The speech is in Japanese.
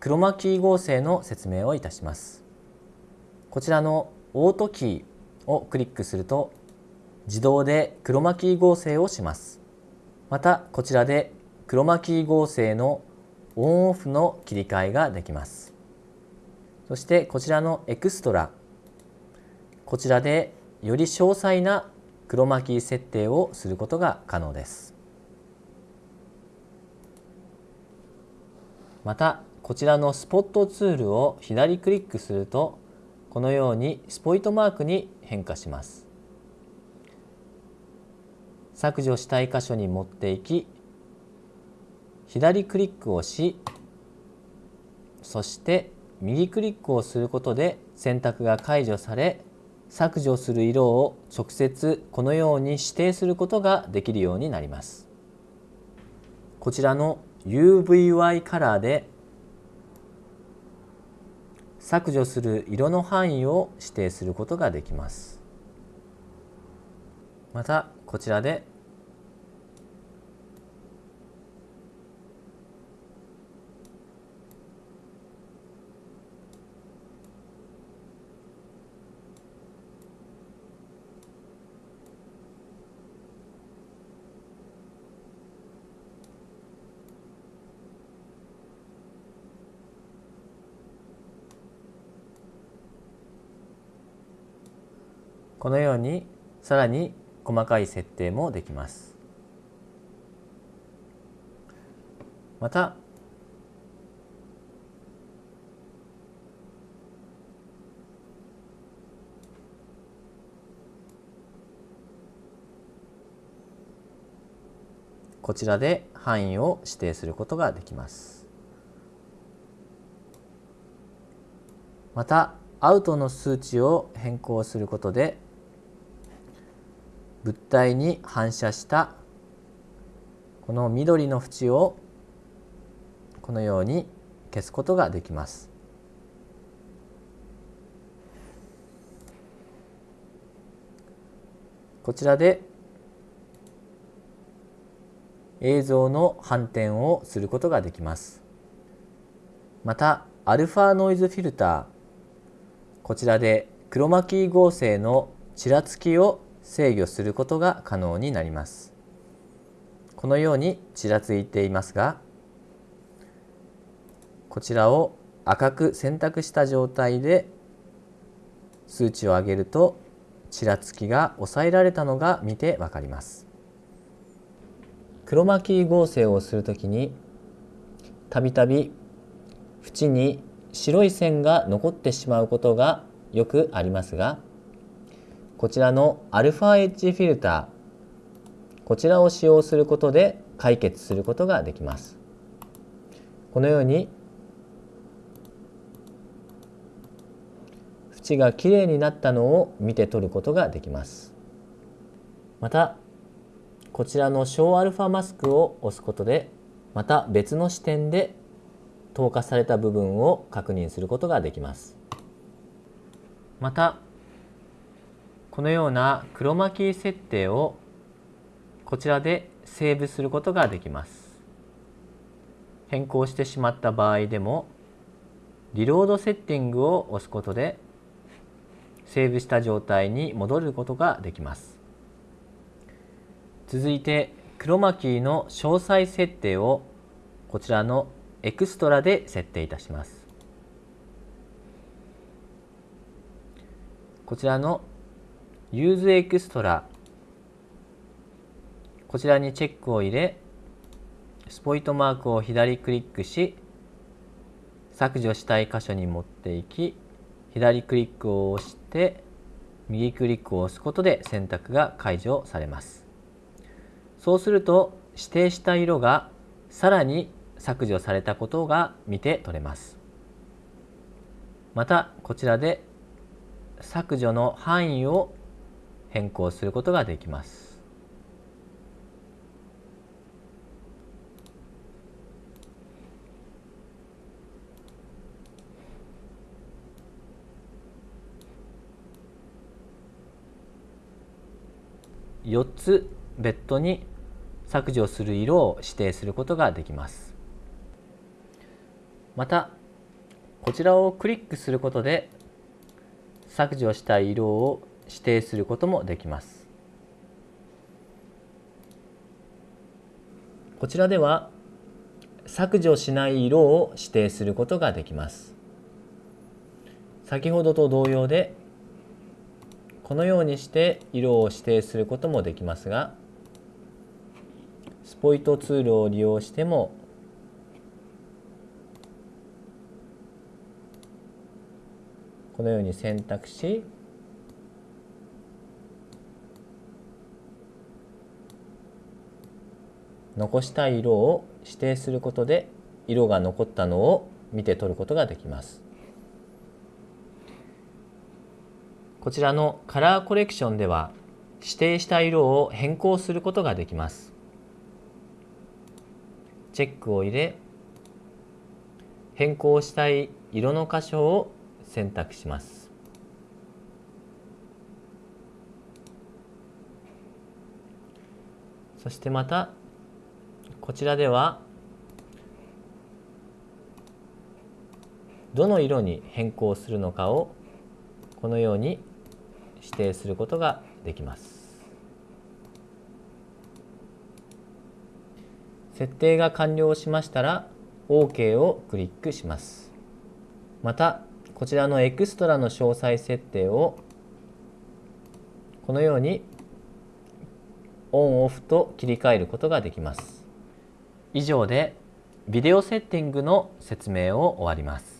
クロマキー合成の説明をいたします。こちらのオートキーをクリックすると自動でクロマキー合成をします。またこちらでクロマキー合成のオンオフの切り替えができます。そしてこちらのエクストラ。こちらでより詳細なクロマキー設定をすることが可能です。またこちらのスポットツールを左クリックするとこのようにスポイトマークに変化します削除したい箇所に持っていき左クリックをしそして右クリックをすることで選択が解除され削除する色を直接このように指定することができるようになります。こちらの UVY カラーで削除する色の範囲を指定することができます。またこちらでこのようにさらに細かい設定もできます。またこちらで範囲を指定することができます。またアウトの数値を変更することで物体に反射したこの緑の縁をこのように消すことができます。こちらで映像の反転をすることができます。また、アルファノイズフィルター、こちらでクロマキー合成のちらつきを制御することが可能になります。このようにちらついていますがこちらを赤く選択した状態で数値を上げるとちらつきが抑えられたのが見てわかります。クロマキー合成をするときにたびたび縁に白い線が残ってしまうことがよくありますがこちらの α エッジフィルターこちらを使用することで解決することができます。このように縁がきれいになったのを見て取ることができます。またこちらの小 α マスクを押すことでまた別の視点で透過された部分を確認することができます。またこのようなクロマキー設定をこちらでセーブすることができます。変更してしまった場合でもリロードセッティングを押すことでセーブした状態に戻ることができます。続いてクロマキーの詳細設定をこちらのエクストラで設定いたします。こちらの Use Extra こちらにチェックを入れスポイトマークを左クリックし削除したい箇所に持っていき左クリックを押して右クリックを押すことで選択が解除されます。そうすると指定した色がさらに削除されたことが見て取れます。またこちらで削除の範囲を変更することができます。4つ別途に削除する色を指定することができます。またこちらをクリックすることで削除したい色を指定することもできます。こちらでは削除しない色を指定することができます。先ほどと同様でこのようにして色を指定することもできますがスポイトツールを利用してもこのように選択し残したい色を指定することで色が残ったのを見て取ることができます。こちらのカラーコレクションでは指定した色を変更することができます。チェックを入れ変更したい色の箇所を選択します。そしてまたこちらではどの色に変更するのかをこのように指定することができます。設定が完了しましたら OK をクリックします。またこちらのエクストラの詳細設定をこのようにオンオフと切り替えることができます。以上でビデオセッティングの説明を終わります。